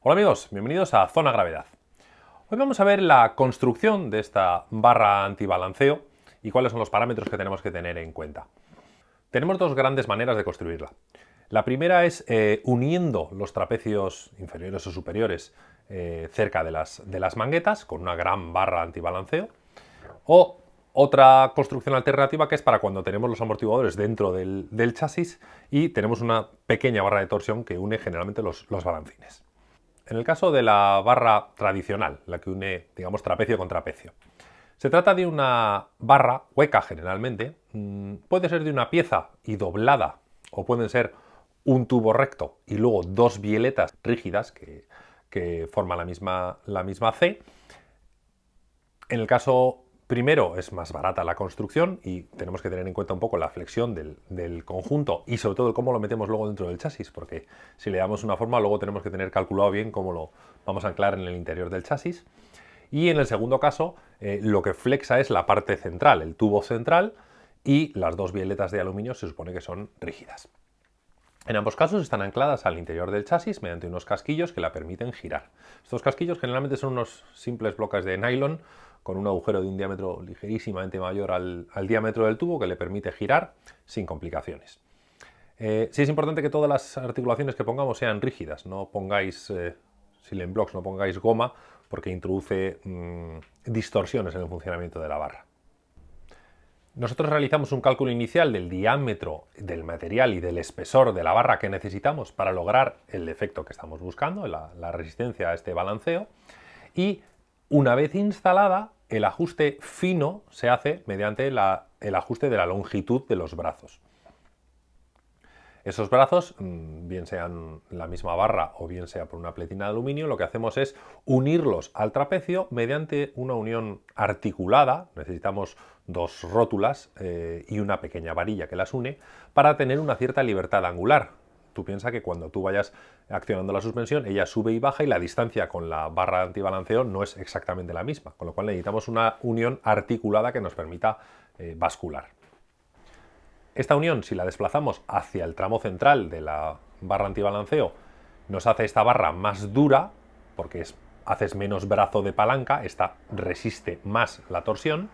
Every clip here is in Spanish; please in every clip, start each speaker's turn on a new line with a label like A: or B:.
A: Hola amigos, bienvenidos a Zona Gravedad. Hoy vamos a ver la construcción de esta barra antibalanceo y cuáles son los parámetros que tenemos que tener en cuenta. Tenemos dos grandes maneras de construirla. La primera es eh, uniendo los trapecios inferiores o superiores eh, cerca de las, manguetas con una gran barra antibalanceo o otra construcción alternativa que es para cuando tenemos los amortiguadores dentro del, chasis y tenemos una pequeña barra de torsión que une generalmente los, balancines. En el caso de la barra tradicional, la que une, digamos, trapecio con trapecio, se trata de una barra hueca generalmente, mm, puede ser de una pieza y doblada, o pueden ser un tubo recto y luego dos violetas rígidas que, que forman la misma, la misma C. En el caso Primero, es más barata la construcción y tenemos que tener en cuenta un poco la flexión del, conjunto y sobre todo cómo lo metemos luego dentro del chasis, porque si le damos una forma luego tenemos que tener calculado bien cómo lo vamos a anclar en el interior del chasis. Y en el segundo caso, eh, lo que flexa es la parte central, el tubo central, y las dos violetas de aluminio se supone que son rígidas. En ambos casos están ancladas al interior del chasis mediante unos casquillos que la permiten girar. Estos casquillos generalmente son unos simples bloques de nylon con un agujero de un diámetro ligerísimamente mayor al, diámetro del tubo que le permite girar sin complicaciones. Eh, sí es importante que todas las articulaciones que pongamos sean rígidas, no pongáis eh, blocks, no pongáis goma porque introduce mm, distorsiones en el funcionamiento de la barra. Nosotros realizamos un cálculo inicial del diámetro del material y del espesor de la barra que necesitamos para lograr el efecto que estamos buscando, la resistencia a este balanceo, y una vez instalada el ajuste fino se hace mediante el ajuste de la longitud de los brazos. Esos brazos, mm, bien sean la misma barra o bien sea por una pletina de aluminio, lo que hacemos es unirlos al trapecio mediante una unión articulada, necesitamos dos rótulas eh, y una pequeña varilla que las une, para tener una cierta libertad angular. Tú piensas que cuando tú vayas accionando la suspensión, ella sube y baja y la distancia con la barra de antibalanceo no es exactamente la misma, con lo cual necesitamos una unión articulada que nos permita eh, bascular. Esta unión, si la desplazamos hacia el tramo central de la barra antibalanceo, nos hace esta barra más dura, porque es, haces menos brazo de palanca, esta resiste más la torsión,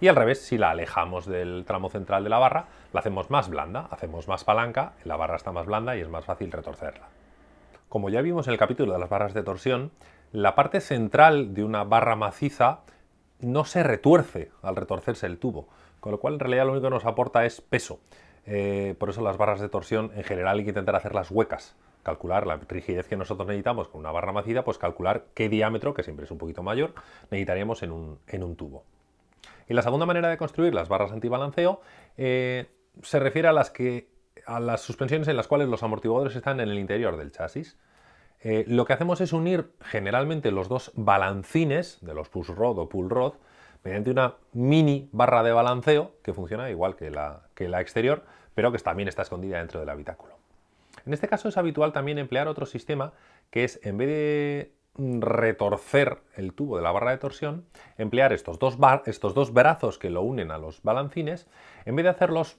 A: y al revés, si la alejamos del tramo central de la barra, la hacemos más blanda, hacemos más palanca, la barra está más blanda y es más fácil retorcerla. Como ya vimos en el capítulo de las barras de torsión, la parte central de una barra maciza no se retuerce al retorcerse el tubo, con lo cual en realidad lo único que nos aporta es peso. Eh, por eso las barras de torsión en general hay que intentar hacerlas huecas, calcular la rigidez que nosotros necesitamos con una barra maciza, pues calcular qué diámetro, que siempre es un poquito mayor, necesitaríamos en un tubo. Y la segunda manera de construir las barras antibalanceo eh, se refiere a las, que, a las suspensiones en las cuales los amortiguadores están en el interior del chasis. Eh, lo que hacemos es unir generalmente los dos balancines de los push rod o pull rod mediante una mini barra de balanceo que funciona igual que la, que la exterior, pero que también está escondida dentro del habitáculo. En este caso es habitual también emplear otro sistema que es, en vez de retorcer el tubo de la barra de torsión, emplear estos dos, estos dos brazos que lo unen a los balancines, en vez de hacerlos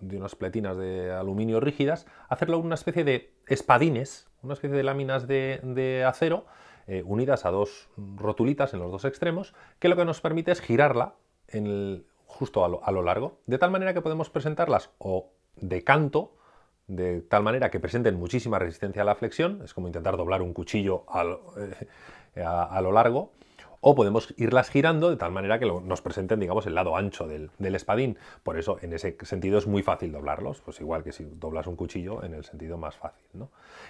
A: de unas pletinas de aluminio rígidas, hacerlo una especie de espadines, una especie de láminas de, acero eh, unidas a dos rotulitas en los dos extremos, que lo que nos permite es girarla justo a lo largo, de tal manera que podemos presentarlas o de canto, de tal manera que presenten muchísima resistencia a la flexión, es como intentar doblar un cuchillo eh, a, lo largo, o podemos irlas girando de tal manera que nos presenten, digamos, el lado ancho del, espadín. Por eso, en ese sentido, es muy fácil doblarlos, pues igual que si doblas un cuchillo en el sentido más fácil.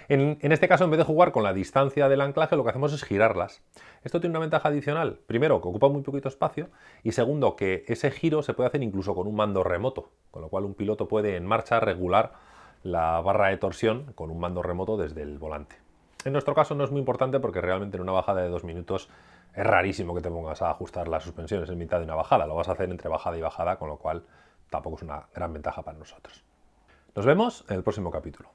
A: En, en, este caso, en vez de jugar con la distancia del anclaje, lo que hacemos es girarlas. Esto tiene una ventaja adicional. Primero, que ocupa muy poquito espacio, y segundo, que ese giro se puede hacer incluso con un mando remoto, con lo cual un piloto puede en marcha regular la barra de torsión con un mando remoto desde el volante. En nuestro caso no es muy importante porque realmente en una bajada de dos minutos es rarísimo que te pongas a ajustar las suspensiones en mitad de una bajada. Lo vas a hacer entre bajada y bajada, con lo cual tampoco es una gran ventaja para nosotros. Nos vemos en el próximo capítulo.